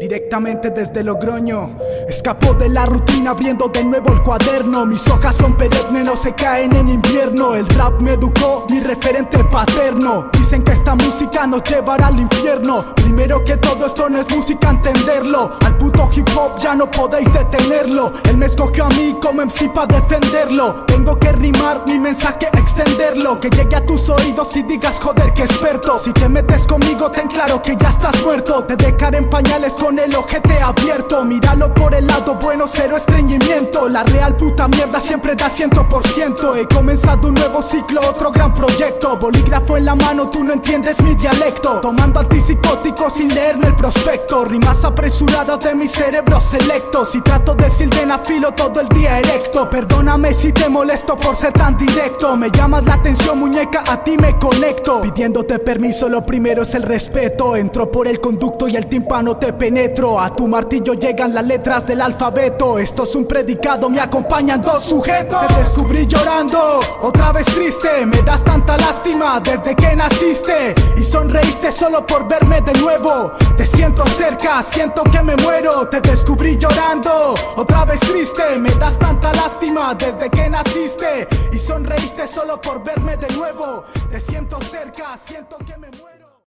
Directamente desde Logroño. Escapó de la rutina abriendo de nuevo el cuaderno. Mis hojas son perennes, no se caen en invierno. El rap me educó, mi referente paterno. Dicen que esta música nos llevará al infierno. Primero que todo esto no es música, entenderlo. Al puto hip hop ya no podéis detenerlo. Él me escogió a mí como MC para defenderlo. Tengo que rimar, mi mensaje extenderlo. Que llegue a tus oídos y digas joder que experto Si te metes conmigo ten claro que ya estás muerto. Te dejaré en con el ojete abierto. Míralo por el lado bueno, cero estreñimiento. La real puta mierda siempre da ciento por ciento. He comenzado un nuevo ciclo, otro gran proyecto. Bolígrafo en la mano, tú no entiendes mi dialecto. Tomando antipsicóticos sin leerme el prospecto. Rimas apresuradas de mi cerebro selecto Si trato de sildenafilo todo el día erecto. Perdóname si te molesto por ser tan directo. Me llamas la atención muñeca, a ti me conecto. Pidiéndote permiso, lo primero es el respeto. Entro por el conducto y el tímpano penetro. A tu martillo llegan las letras del alfabeto. Esto es un predicado, me acompañan dos sujetos. Te descubrí llorando, otra vez triste. Me das tanta lástima desde que naciste. Y sonreíste solo por verme de nuevo. Te siento cerca, siento que me muero. Te descubrí llorando, otra vez triste. Me das tanta lástima desde que naciste. Y sonreíste solo por verme de nuevo. Te siento cerca, siento que me muero